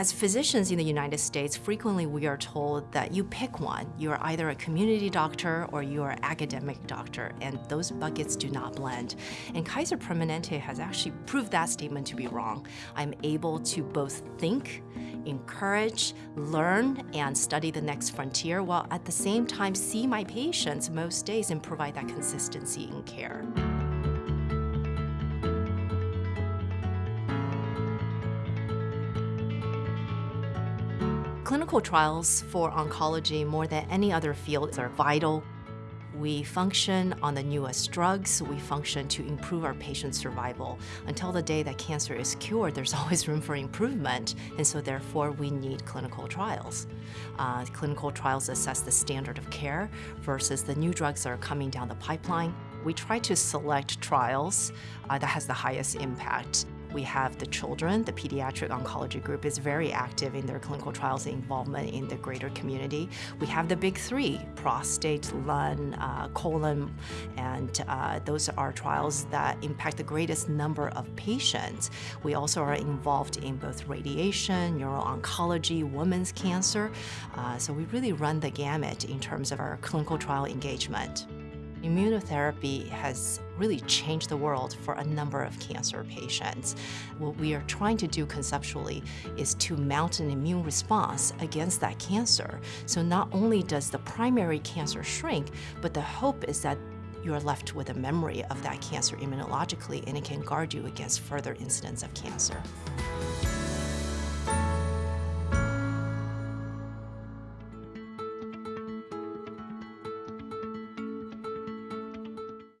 As physicians in the United States, frequently we are told that you pick one. You are either a community doctor or you are an academic doctor, and those buckets do not blend. And Kaiser Permanente has actually proved that statement to be wrong. I'm able to both think, encourage, learn, and study the next frontier, while at the same time see my patients most days and provide that consistency in care. Clinical trials for oncology, more than any other field, are vital. We function on the newest drugs. We function to improve our patient's survival. Until the day that cancer is cured, there's always room for improvement, and so therefore we need clinical trials. Uh, clinical trials assess the standard of care versus the new drugs that are coming down the pipeline. We try to select trials uh, that has the highest impact. We have the children, the pediatric oncology group is very active in their clinical trials involvement in the greater community. We have the big three, prostate, lung, uh, colon, and uh, those are trials that impact the greatest number of patients. We also are involved in both radiation, neuro-oncology, women's cancer, uh, so we really run the gamut in terms of our clinical trial engagement. Immunotherapy has really changed the world for a number of cancer patients. What we are trying to do conceptually is to mount an immune response against that cancer. So not only does the primary cancer shrink, but the hope is that you are left with a memory of that cancer immunologically and it can guard you against further incidents of cancer.